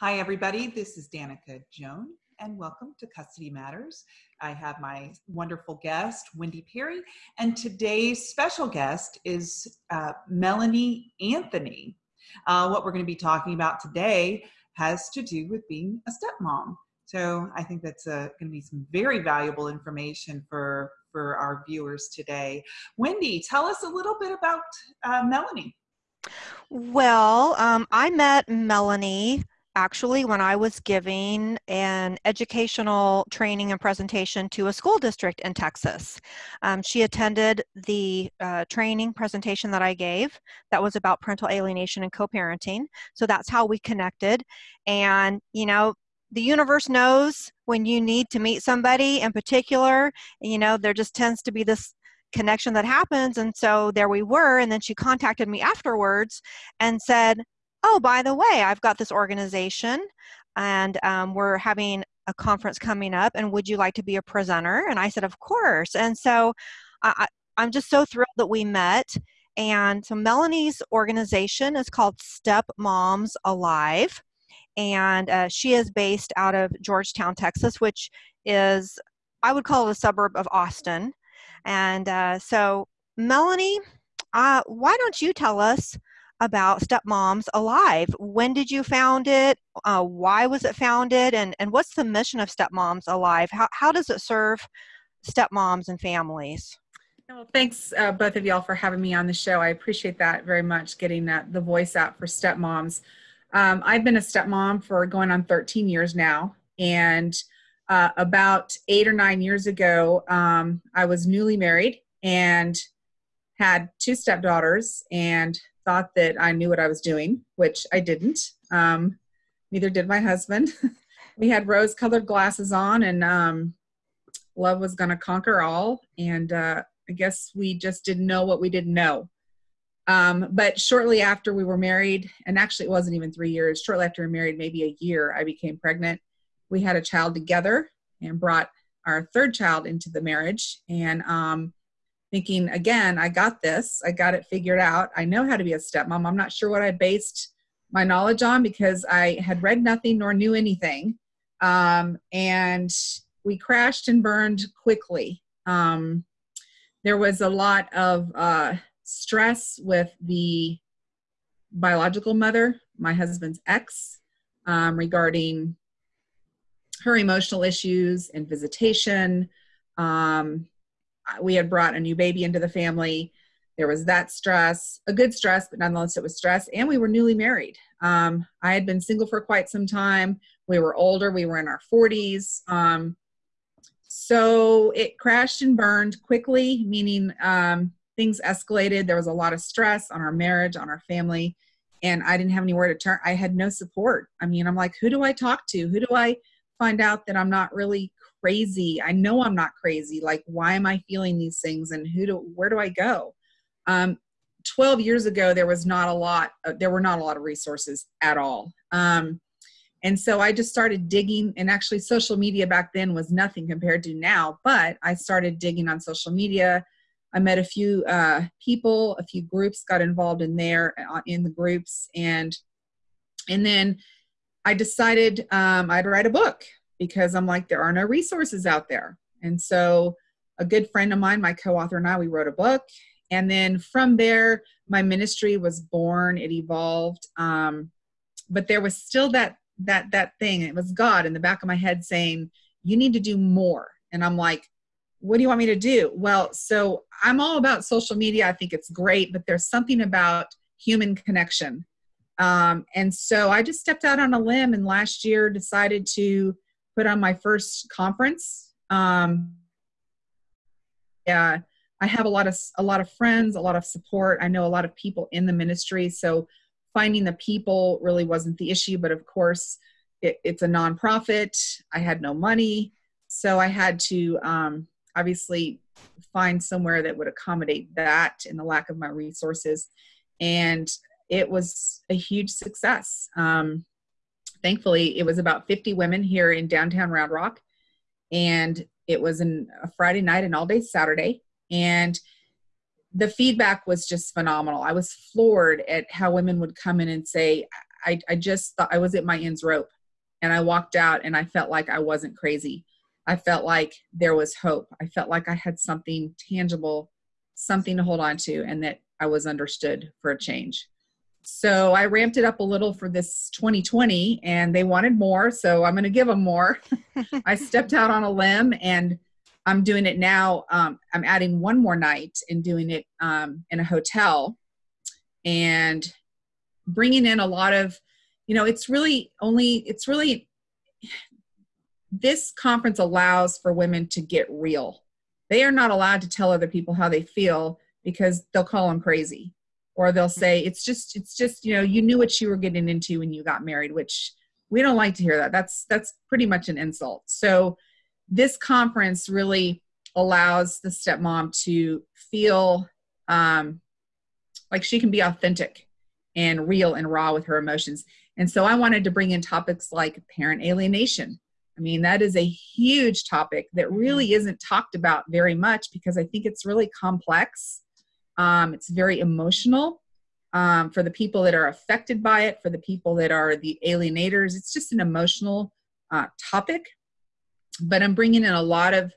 Hi, everybody. This is Danica Joan, and welcome to Custody Matters. I have my wonderful guest, Wendy Perry, and today's special guest is uh, Melanie Anthony. Uh, what we're going to be talking about today has to do with being a stepmom. So I think that's uh, going to be some very valuable information for for our viewers today. Wendy, tell us a little bit about uh, Melanie. Well, um, I met Melanie actually when I was giving an educational training and presentation to a school district in Texas. Um, she attended the uh, training presentation that I gave that was about parental alienation and co-parenting. So that's how we connected. And, you know, the universe knows when you need to meet somebody in particular, you know, there just tends to be this connection that happens. And so there we were. And then she contacted me afterwards and said, oh, by the way, I've got this organization and um, we're having a conference coming up and would you like to be a presenter? And I said, of course. And so I, I'm just so thrilled that we met. And so Melanie's organization is called Step Moms Alive. And uh, she is based out of Georgetown, Texas, which is, I would call it a suburb of Austin. And uh, so, Melanie, uh, why don't you tell us about Stepmoms Alive. When did you found it? Uh, why was it founded? And, and what's the mission of Stepmoms Alive? How, how does it serve stepmoms and families? Well, thanks uh, both of y'all for having me on the show. I appreciate that very much, getting that, the voice out for stepmoms. Um, I've been a stepmom for going on 13 years now. And uh, about eight or nine years ago, um, I was newly married and had two stepdaughters. And thought that I knew what I was doing, which I didn't. Um, neither did my husband. we had rose colored glasses on, and um, love was going to conquer all. And uh, I guess we just didn't know what we didn't know. Um, but shortly after we were married, and actually it wasn't even three years, shortly after we were married, maybe a year, I became pregnant. We had a child together and brought our third child into the marriage. And um, thinking again i got this i got it figured out i know how to be a stepmom. I'm not sure what i based my knowledge on because i had read nothing nor knew anything. Um, and we crashed and burned quickly. Um, there was a lot of uh, stress with the biological mother my husband's ex um, regarding her emotional issues and visitation. Um, we had brought a new baby into the family. There was that stress, a good stress, but nonetheless it was stress. And we were newly married. Um, I had been single for quite some time. We were older. We were in our 40s. Um, so it crashed and burned quickly, meaning um, things escalated. There was a lot of stress on our marriage, on our family, and I didn't have anywhere to turn. I had no support. I mean, I'm like, who do I talk to? Who do I find out that I'm not really crazy. I know I'm not crazy. Like, why am I feeling these things and who do, where do I go? Um, 12 years ago, there was not a lot, uh, there were not a lot of resources at all. Um, and so I just started digging, and actually, social media back then was nothing compared to now, but I started digging on social media. I met a few uh, people, a few groups, got involved in there uh, in the groups, and and then I decided um, I'd write a book because I'm like, there are no resources out there. And so a good friend of mine, my co-author and I, we wrote a book. And then from there, my ministry was born, it evolved. Um, but there was still that that that thing. It was God in the back of my head saying, you need to do more. And I'm like, what do you want me to do? Well, so I'm all about social media. I think it's great, but there's something about human connection. Um, and so I just stepped out on a limb and last year decided to put on my first conference. Um, yeah, I have a lot of a lot of friends, a lot of support. I know a lot of people in the ministry, so finding the people really wasn't the issue. But of course, it, it's a nonprofit. I had no money, so I had to um, obviously find somewhere that would accommodate that in the lack of my resources, and it was a huge success. Um, thankfully, it was about 50 women here in downtown Round Rock. And it was an, a Friday night and all day Saturday. And the feedback was just phenomenal. I was floored at how women would come in and say, I, I just thought I was at my ends rope and I walked out and I felt like I wasn't crazy. I felt like there was hope. I felt like I had something tangible, something to hold on to, and that I was understood for a change. So I ramped it up a little for this 2020 and they wanted more. So I'm going to give them more. I stepped out on a limb and I'm doing it now. Um, I'm adding one more night and doing it um, in a hotel and bringing in a lot of, you know, it's really only, it's really, this conference allows for women to get real. They are not allowed to tell other people how they feel because they'll call them crazy or they'll say it's just it's just you know you knew what you were getting into when you got married which we don't like to hear that. That's that's pretty much an insult. So this conference really allows the stepmom to feel um, like she can be authentic and real and raw with her emotions. And so i wanted to bring in topics like parent alienation. I mean that is a huge topic that really isn't talked about very much because i think it's really complex um, it's very emotional um, for the people that are affected by it, for the people that are the alienators. It's just an emotional uh, topic. But I'm bringing in a lot of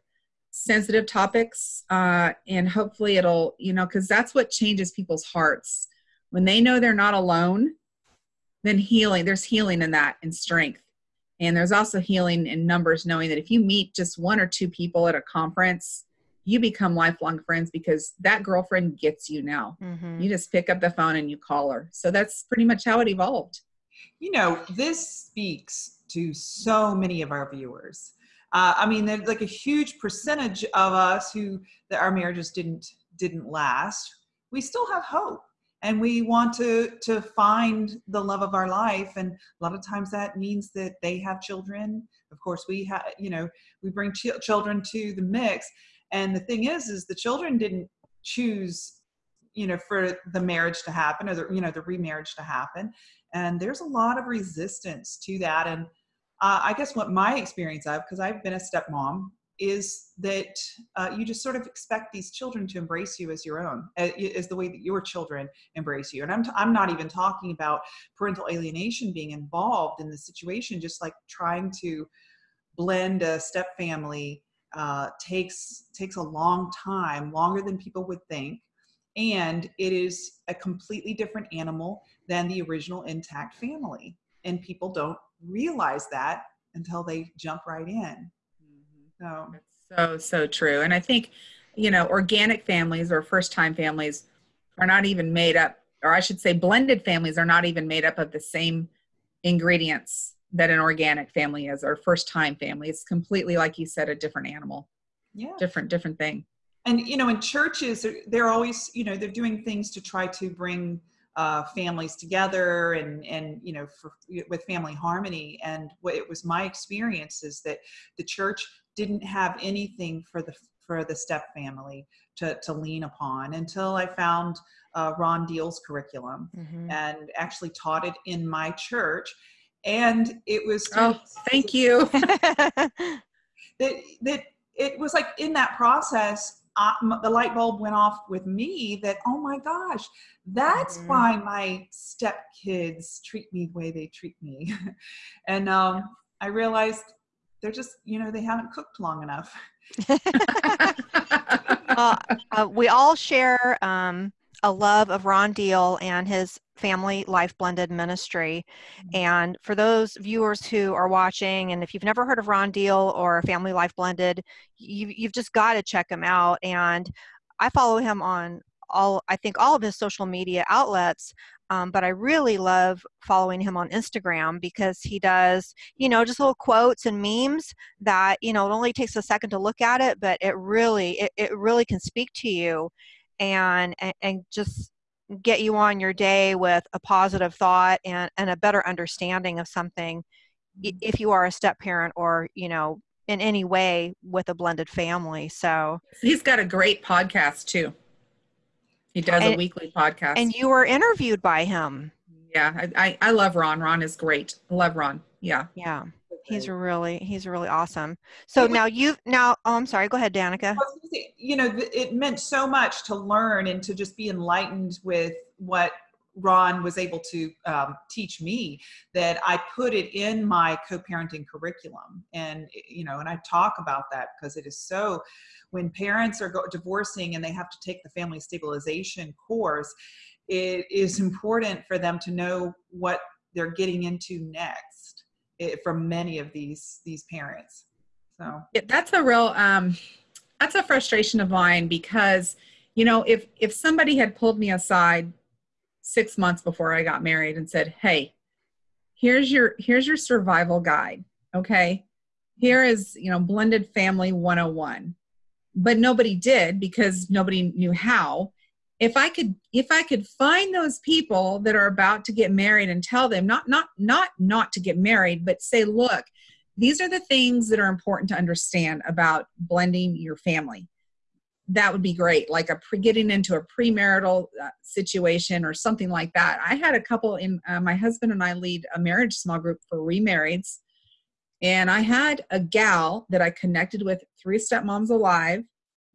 sensitive topics, uh, and hopefully it'll, you know, because that's what changes people's hearts. When they know they're not alone, then healing, there's healing in that and strength. And there's also healing in numbers, knowing that if you meet just one or two people at a conference, you become lifelong friends because that girlfriend gets you now. Mm-hmm. You just pick up the phone and you call her. So that's pretty much how it evolved. You know, this speaks to so many of our viewers. Uh, I mean, there's like a huge percentage of us who that our marriages didn't didn't last. We still have hope, and we want to to find the love of our life. And a lot of times that means that they have children. Of course, we have you know we bring ch- children to the mix, and the thing is, is the children didn't choose, you know, for the marriage to happen or the, you know, the remarriage to happen. And there's a lot of resistance to that. And uh, I guess what my experience of, because I've been a stepmom, is that uh, you just sort of expect these children to embrace you as your own, as the way that your children embrace you. And I'm, t- I'm not even talking about parental alienation being involved in the situation, just like trying to blend a step family uh, takes takes a long time, longer than people would think, and it is a completely different animal than the original intact family. And people don't realize that until they jump right in. Mm-hmm. So so so true. And I think you know organic families or first time families are not even made up, or I should say, blended families are not even made up of the same ingredients that an organic family is or first time family. It's completely like you said a different animal. Yeah. Different different thing. And you know in churches they're always you know they're doing things to try to bring uh, families together and and you know for with family harmony. And what it was my experience is that the church didn't have anything for the for the step family to, to lean upon until I found uh, Ron Deal's curriculum mm-hmm. and actually taught it in my church and it was oh thank you. That that it was like in that process uh, the light bulb went off with me that oh my gosh that's mm-hmm. why my step kids treat me the way they treat me. And um, i realized they're just you know they haven't cooked long enough. Uh, uh, we all share um, a love of ron deal and his family life blended ministry. Mm-hmm. and for those viewers who are watching and if you've never heard of ron deal or family life blended you, you've just got to check him out. And i follow him on all i think all of his social media outlets um, but i really love following him on instagram because he does you know just little quotes and memes that you know it only takes a second to look at it but it really it, it really can speak to you and, and, and just get you on your day with a positive thought and, and a better understanding of something mm-hmm. if you are a step parent or you know in any way with a blended family. So he's got a great podcast too. He does and, a weekly podcast. and you were interviewed by him. Yeah I, I love ron. Ron is great. I love ron. Yeah. Yeah He's really he's really awesome. So now you now oh I'm sorry, go ahead, Danica. You know, it meant so much to learn and to just be enlightened with what Ron was able to um, teach me that I put it in my co-parenting curriculum, and you know, and I talk about that because it is so. When parents are go- divorcing and they have to take the family stabilization course, it is important for them to know what they're getting into next it, from many of these these parents. So yeah, that's a real um, that's a frustration of mine because you know if if somebody had pulled me aside six months before I got married and said, "Hey, here's your here's your survival guide. Okay, here is you know blended family 101." But nobody did because nobody knew how. If I could if I could find those people that are about to get married and tell them not not not not to get married, but say, "Look, these are the things that are important to understand about blending your family." that would be great like a pre getting into a premarital uh, situation or something like that i had a couple in uh, my husband and i lead a marriage small group for remarrieds and i had a gal that i connected with three stepmoms alive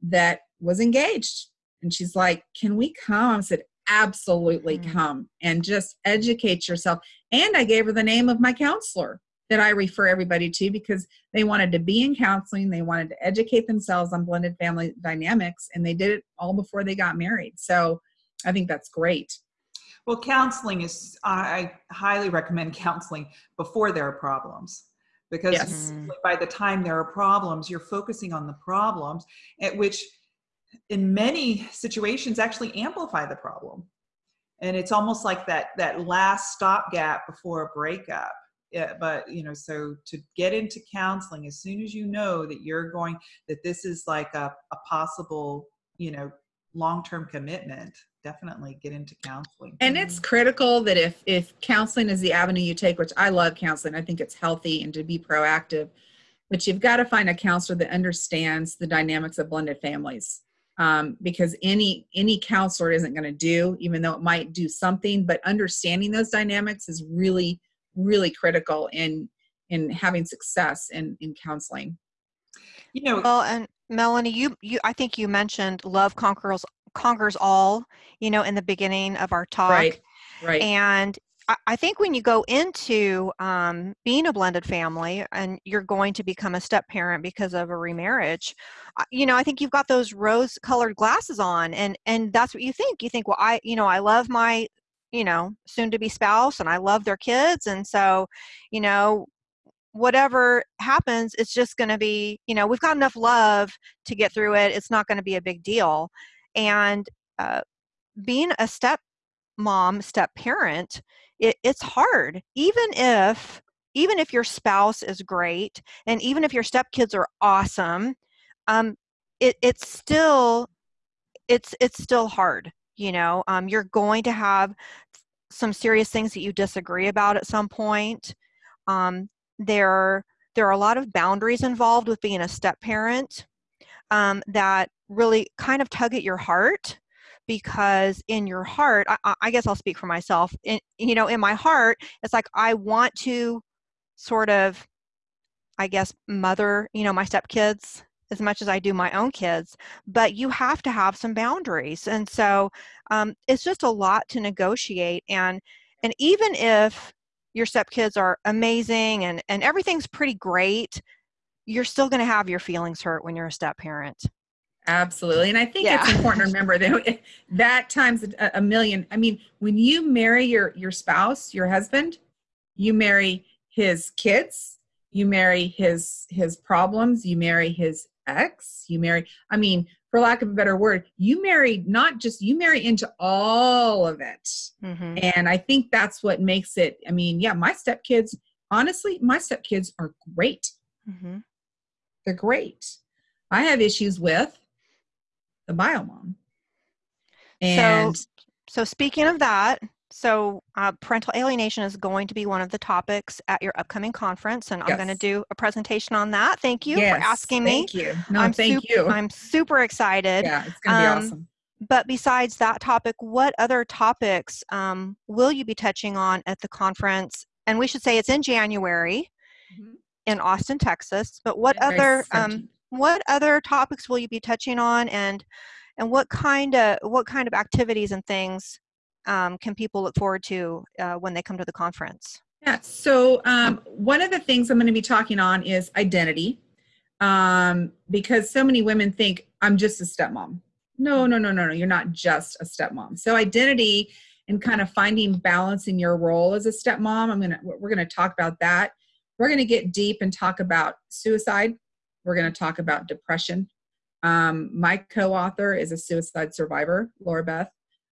that was engaged and she's like can we come i said absolutely mm-hmm. come and just educate yourself and i gave her the name of my counselor that I refer everybody to because they wanted to be in counseling, they wanted to educate themselves on blended family dynamics, and they did it all before they got married. So I think that's great. Well, counseling is, I highly recommend counseling before there are problems because yes. by the time there are problems, you're focusing on the problems, at which in many situations actually amplify the problem. And it's almost like that, that last stopgap before a breakup. Yeah, but you know so to get into counseling as soon as you know that you're going that this is like a, a possible you know long-term commitment definitely get into counseling. And it's critical that if if counseling is the avenue you take which i love counseling i think it's healthy and to be proactive but you've got to find a counselor that understands the dynamics of blended families um, because any any counselor isn't going to do even though it might do something but understanding those dynamics is really really critical in in having success in in counseling. You know well and melanie you you i think you mentioned love conquers conquers all you know in the beginning of our talk. Right right. And I think when you go into um, being a blended family and you're going to become a step parent because of a remarriage, you know, I think you've got those rose colored glasses on and, and that's what you think. You think, well, I, you know, I love my you know soon to be spouse and i love their kids and so you know whatever happens it's just going to be you know we've got enough love to get through it it's not going to be a big deal and uh, being a step mom step parent it, it's hard. Even if even if your spouse is great and even if your stepkids are awesome um, it, it's still it's it's still hard you know? Um, you're going to have some serious things that you disagree about at some point. Um, there there are a lot of boundaries involved with being a step parent um, that really kind of tug at your heart because in your heart I, I, guess i'll speak for myself in, you know in my heart it's like i want to sort of i guess mother you know my stepkids as much as I do my own kids, but you have to have some boundaries. And so um, it's just a lot to negotiate. And and even if your stepkids are amazing and, and everything's pretty great, you're still going to have your feelings hurt when you're a step parent. Absolutely. And I think yeah. it's important to remember that that times a, a million. I mean, when you marry your, your spouse, your husband, you marry his kids, you marry his his problems, you marry his ex, you marry, I mean, for lack of a better word, you marry not just, you marry into all of it. Mm-hmm. And I think that's what makes it, I mean, yeah, my stepkids, honestly, my stepkids are great. Mm-hmm. They're great. I have issues with the bio mom. And so, so speaking of that, so, uh, parental alienation is going to be one of the topics at your upcoming conference, and yes. I'm going to do a presentation on that. Thank you yes, for asking me. Thank you. No, I'm thank super, you. I'm super excited. Yeah, it's going to um, be awesome. But besides that topic, what other topics um, will you be touching on at the conference? And we should say it's in January mm-hmm. in Austin, Texas. But what other um, what other topics will you be touching on, and and what kind of what kind of activities and things um, can people look forward to uh, when they come to the conference? Yeah, so um, one of the things I'm going to be talking on is identity um, because so many women think I'm just a stepmom. No, no, no, no, no, you're not just a stepmom. So identity and kind of finding balance in your role as a stepmom, I'm gonna we're gonna talk about that. We're gonna get deep and talk about suicide. We're gonna talk about depression. Um, my co-author is a suicide survivor, Laura Beth.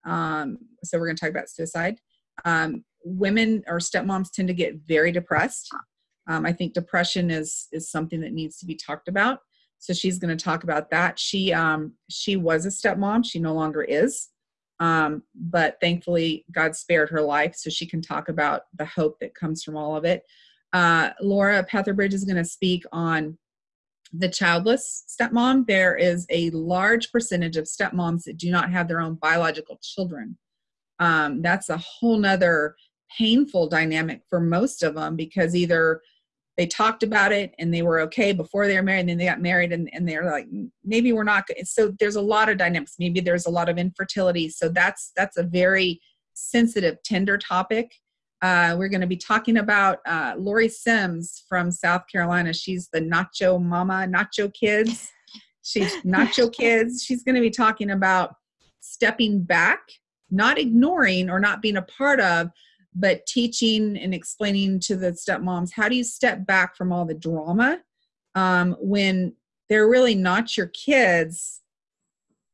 Um, so we're gonna talk about suicide. Um, women or stepmoms tend to get very depressed. Um, I think depression is is something that needs to be talked about. So she's going to talk about that. She um, she was a stepmom. She no longer is, um, but thankfully God spared her life, so she can talk about the hope that comes from all of it. Uh, Laura Petherbridge is going to speak on the childless stepmom. There is a large percentage of stepmoms that do not have their own biological children. Um, that's a whole nother painful dynamic for most of them because either they talked about it and they were okay before they were married and then they got married and, and they're like maybe we're not good. so there's a lot of dynamics maybe there's a lot of infertility so that's that's a very sensitive tender topic uh, we're going to be talking about uh, lori sims from south carolina. She's the nacho mama nacho kids. She's nacho kids. She's going to be talking about stepping back not ignoring or not being a part of but teaching and explaining to the stepmoms how do you step back from all the drama um, when they're really not your kids?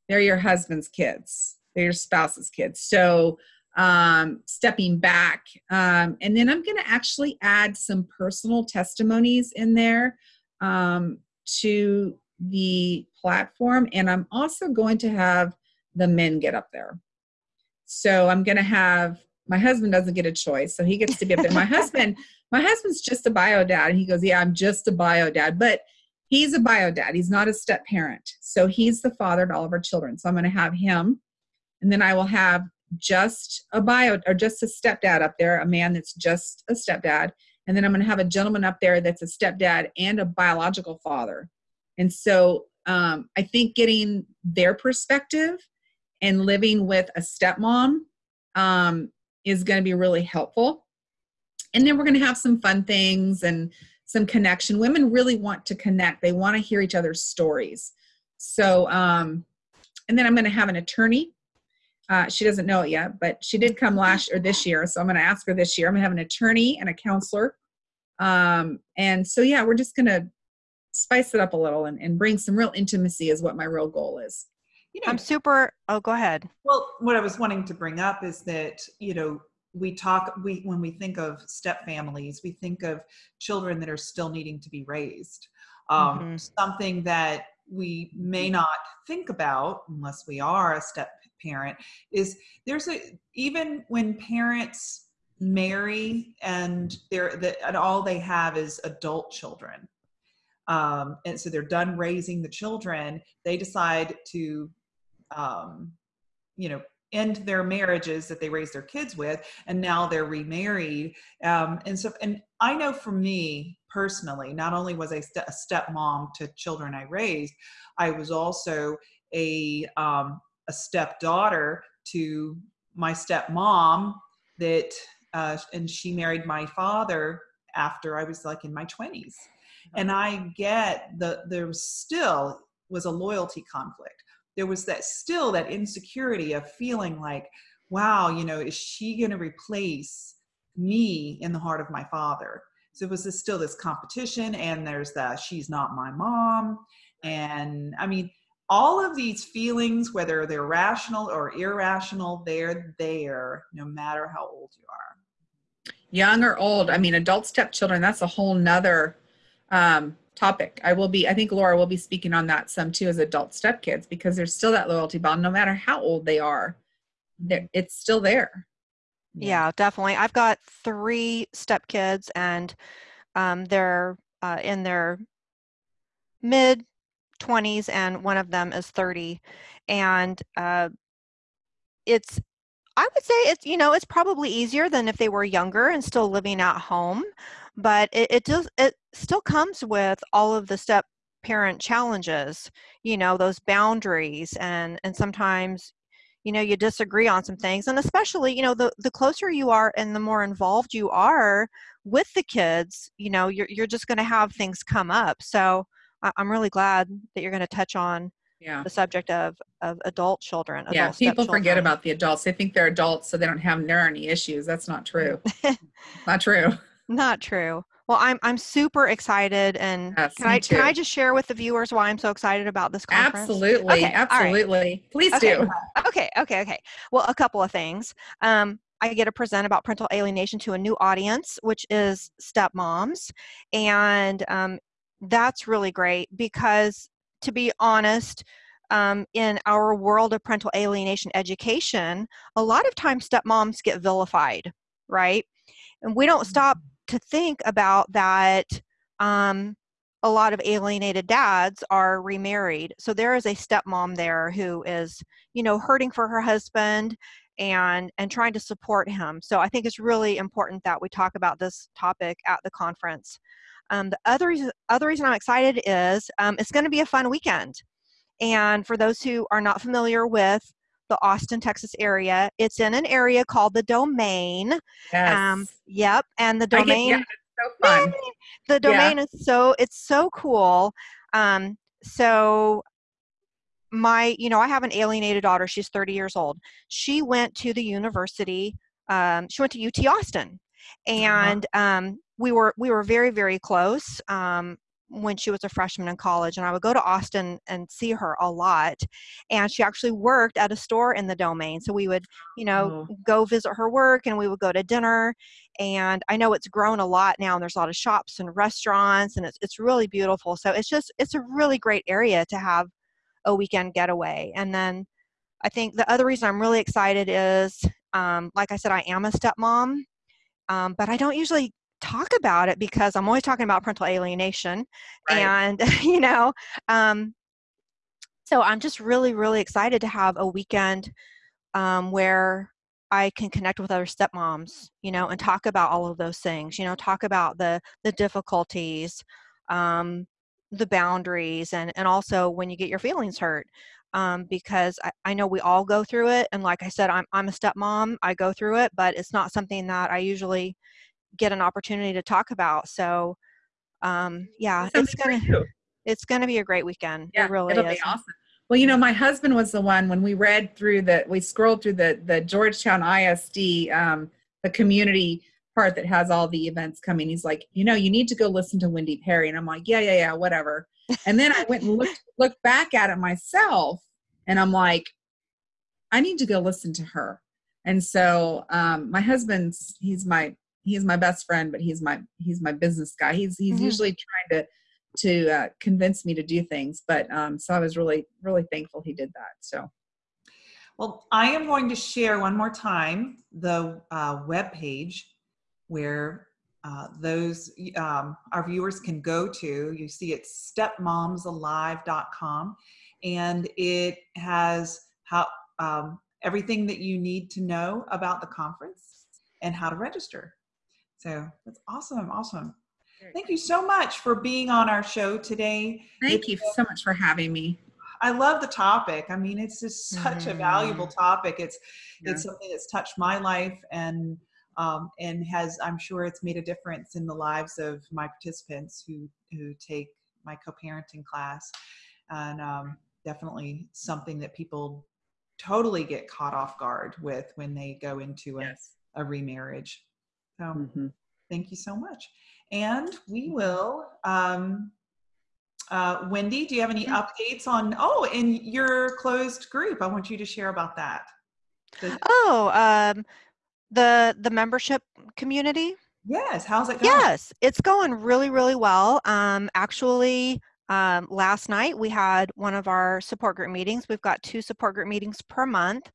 They're your husband's kids. They're your spouse's kids. So um, stepping back. Um, and then i'm going to actually add some personal testimonies in there um, to the platform. And i'm also going to have the men get up there. So i'm going to have my husband doesn't get a choice. So he gets to be up there. My husband my husband's just a bio dad. And he goes yeah i'm just a bio dad. But he's a bio dad. He's not a step parent. So he's the father to all of our children. So i'm going to have him. And then i will have just a bio or just a stepdad up there a man that's just a stepdad and then i'm going to have a gentleman up there that's a stepdad and a biological father and so um, i think getting their perspective and living with a stepmom um, is going to be really helpful. And then we're going to have some fun things and some connection. Women really want to connect, they want to hear each other's stories. So, um, and then I'm going to have an attorney. Uh, she doesn't know it yet, but she did come last or this year. So I'm going to ask her this year. I'm going to have an attorney and a counselor. Um, and so, yeah, we're just going to spice it up a little and, and bring some real intimacy, is what my real goal is you know, I'm super. Oh, go ahead. Well, what I was wanting to bring up is that you know we talk we when we think of step families, we think of children that are still needing to be raised. Um, mm-hmm. Something that we may not think about unless we are a step parent is there's a even when parents marry and they're that and all they have is adult children um, and so they're done raising the children they decide to um, you know end their marriages that they raised their kids with and now they're remarried um, and so and i know for me personally not only was I st- a stepmom to children i raised i was also a um, a stepdaughter to my stepmom that uh, and she married my father after i was like in my 20s and i get the there was still was a loyalty conflict. There was that still that insecurity of feeling like wow you know is she going to replace me in the heart of my father? So it was this, still this competition and there's the she's not my mom. And i mean all of these feelings whether they're rational or irrational they're there no matter how old you are young or old i mean adult stepchildren that's a whole nother um, topic. I will be, I think Laura will be speaking on that some too as adult stepkids because there's still that loyalty bond, no matter how old they are, it's still there. Yeah. yeah. definitely. I've got three stepkids and um, they're uh, in their mid 20s and one of them is 30. And uh, it's, I would say it's, you know, it's probably easier than if they were younger and still living at home but it, it does it still comes with all of the step parent challenges you know those boundaries and and sometimes you know you disagree on some things and especially you know the the closer you are and the more involved you are with the kids you know you're, you're just going to have things come up so I, i'm really glad that you're going to touch on Yeah. the subject of of adult children Yeah. People forget about the adults. They think they're adults, so they don't have there any issues. That's not true. not true. not true well i'm i'm super excited and Yes, can i can i just share with the viewers why i'm so excited about this conference Absolutely. Okay, all right. absolutely. Please Okay. do. Okay, okay, okay. Well, a couple of things. Um, I get to present about parental alienation to a new audience, which is stepmoms. And um, that's really great because, to be honest, um, in our world of parental alienation education, a lot of times stepmoms get vilified, right? And we don't stop to think about that. Um, a lot of alienated dads are remarried. So there is a stepmom there who is you know hurting for her husband and and trying to support him so i think it's really important that we talk about this topic at the conference um, the other reason, other reason i'm excited is um, it's going to be a fun weekend. And for those who are not familiar with the austin texas area it's in an area called the domain. Yes. um, yep and the I get- domain yeah, so fun. the domain is so it's so cool. Um so my you know i have an alienated daughter she's 30 years old. She went to the university um, she went to ut austin. And um, we were we were very very close um, when she was a freshman in college and i would go to austin and see her a lot and she actually worked at a store in the domain so we would you know go visit her work and we would go to dinner and i know it's grown a lot now and there's a lot of shops and restaurants and it's, it's really beautiful so it's just it's a really great area to have a weekend getaway and then i think the other reason i'm really excited is um, like i said i am a stepmom um, but i don't usually talk about it because i'm always talking about parental alienation Right. and you know um, so i'm just really really excited to have a weekend um, where I can connect with other stepmoms, you know, and talk about all of those things, you know, talk about the the difficulties, um, the boundaries, and and also when you get your feelings hurt, um, because I, I know we all go through it, and like I said, I'm I'm a stepmom, I go through it, but it's not something that I usually get an opportunity to talk about. So, um, yeah, it's gonna it's gonna be a great weekend. Yeah, it really it'll is. be awesome. Well, you know, my husband was the one when we read through the, we scrolled through the the Georgetown ISD, um, the community part that has all the events coming. He's like, you know, you need to go listen to Wendy Perry, and I'm like, yeah, yeah, yeah, whatever. And then I went and looked looked back at it myself, and I'm like, I need to go listen to her. And so um, my husband's he's my he's my best friend, but he's my he's my business guy. He's he's Mhm. usually trying to to uh, convince me to do things. But um, so I was really really thankful he did that. So Well, I am going to share one more time the uh, web page where uh, those um, our viewers can go to. You see, it's stepmomsalive.com, and it has how um, everything that you need to know about the conference and how to register. So that's awesome, awesome. Thank you so much for being on our show today. thank you so much for having me. I love the topic. I mean, it's just such a valuable topic. It's Yeah. it's something that's touched my life and um, and has I'm sure it's made a difference in the lives of my participants who who take my co-parenting class, and um, definitely something that people totally get caught off guard with when they go into a, Yes. a remarriage. So Mhm. thank you so much, and we will. Um, uh, Wendy, do you have any updates on, oh, in your closed group? I want you to share about that. The- Oh, um, the the membership community. yes, how's it going? Yes, it's going really, really well. Um, actually, um, last night we had one of our support group meetings. We've got two support group meetings per month,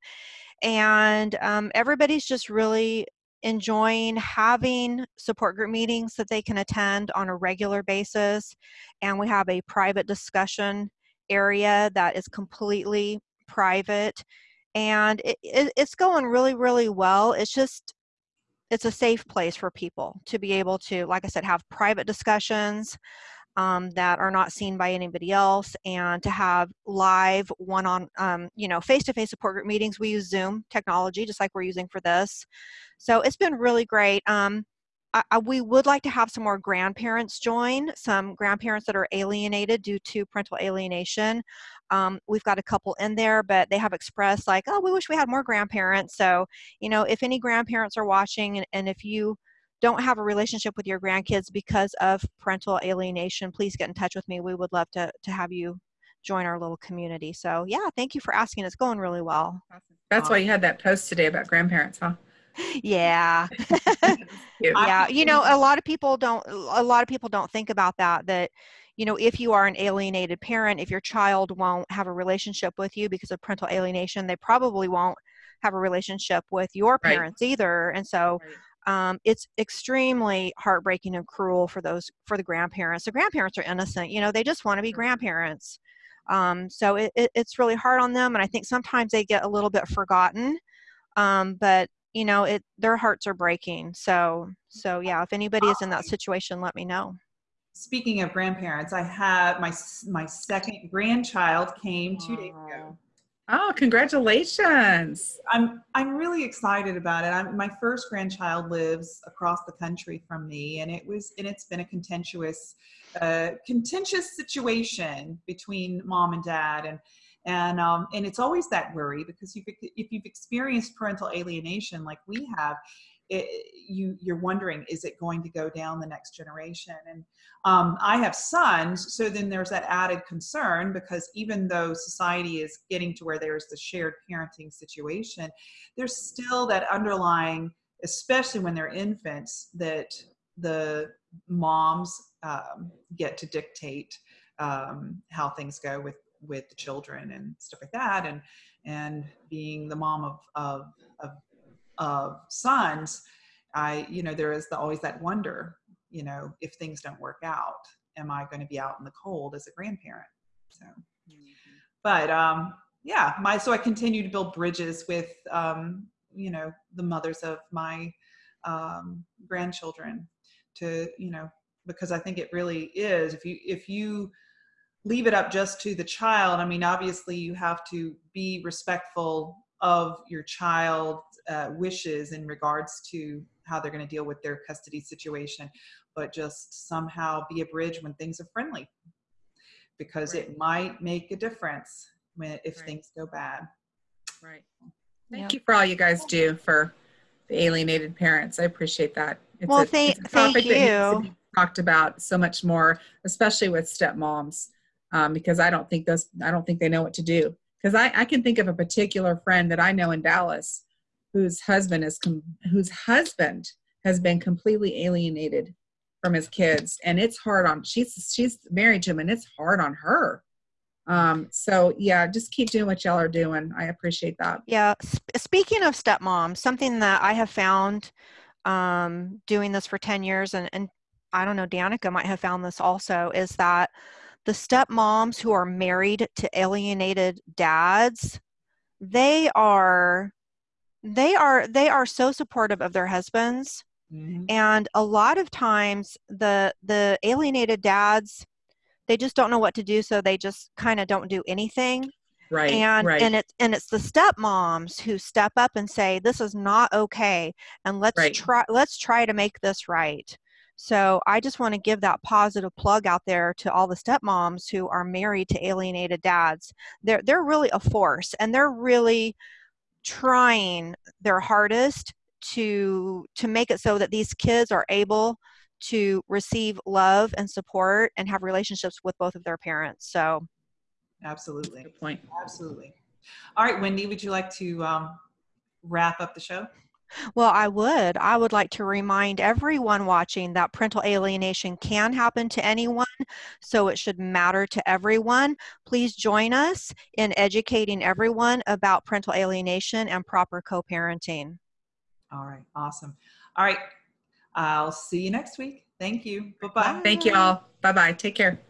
and um, everybody's just really enjoying having support group meetings that they can attend on a regular basis. And we have a private discussion area that is completely private, and it, it, it's going really, really well. It's just it's a safe place for people to be able to like i said have private discussions um, that are not seen by anybody else and to have live one on um, you know face-to-face support group meetings we use zoom technology just like we're using for this. So it's been really great. Um, I, I, we would like to have some more grandparents join some grandparents that are alienated due to parental alienation. Um, we've got a couple in there but they have expressed like oh we wish we had more grandparents. So you know if any grandparents are watching and, and if you don't have a relationship with your grandkids because of parental alienation, please get in touch with me. We would love to, to have you join our little community. So yeah, thank you for asking. It's going really well. That's why um, you had that post today about grandparents, huh? Yeah. yeah. You know, a lot of people don't, a lot of people don't think about that, that, you know, if you are an alienated parent, if your child won't have a relationship with you because of parental alienation, they probably won't have a relationship with your parents right. either. And so, right um, it's extremely heartbreaking and cruel for those for the grandparents. The grandparents are innocent you know they just want to be grandparents. Um, so it, it, it's really hard on them and i think sometimes they get a little bit forgotten um, but you know it their hearts are breaking. So so yeah if anybody is in that situation let me know. Speaking of grandparents i have my my second grandchild came two days ago Oh, congratulations. I'm I'm really excited about it. I'm, my first grandchild lives across the country from me and it was and it's been a contentious uh, contentious situation between mom and dad and and um, and it's always that worry because you if you've experienced parental alienation like we have it, you you're wondering is it going to go down the next generation? And um, i have sons so then there's that added concern because even though society is getting to where there's the shared parenting situation there's still that underlying especially when they're infants that the moms um, get to dictate um, how things go with with the children and stuff like that. And and being the mom of of, of of sons, I, you know, there is the, always that wonder, you know, if things don't work out, am I going to be out in the cold as a grandparent? So, mm-hmm. but um, yeah, my so I continue to build bridges with, um, you know, the mothers of my um, grandchildren to, you know, because I think it really is. If you if you leave it up just to the child, I mean, obviously you have to be respectful of your child uh, wishes in regards to how they're going to deal with their custody situation, but just somehow be a bridge when things are friendly because right. it might make a difference when if right. things go bad. Right. Thank yep. you for all you guys do for the alienated parents. I appreciate that. It's well, a, thank, it's a thank you. talked about so much more, especially with stepmoms, um, because I don't think those I don't think they know what to do. Because I, I can think of a particular friend that I know in Dallas whose husband is com- whose husband has been completely alienated from his kids and it's hard on she's she's married to him and it's hard on her. Um so yeah just keep doing what y'all are doing. I appreciate that. Yeah sp- speaking of stepmom something that i have found um doing this for 10 years and and i don't know danica might have found this also is that the stepmoms who are married to alienated dads they are they are they are so supportive of their husbands mm-hmm. and a lot of times the the alienated dads they just don't know what to do so they just kind of don't do anything right and right. and it's and it's the stepmoms who step up and say this is not okay and let's right. try let's try to make this right so i just want to give that positive plug out there to all the stepmoms who are married to alienated dads. They're they're really a force and they're really trying their hardest to to make it so that these kids are able to receive love and support and have relationships with both of their parents. So absolutely. Good point. Absolutely. All right wendy would you like to um, wrap up the show well, I would. I would like to remind everyone watching that parental alienation can happen to anyone, so it should matter to everyone. Please join us in educating everyone about parental alienation and proper co parenting. All right, awesome. All right, I'll see you next week. Thank you. Bye bye. Thank you all. Bye bye. Take care.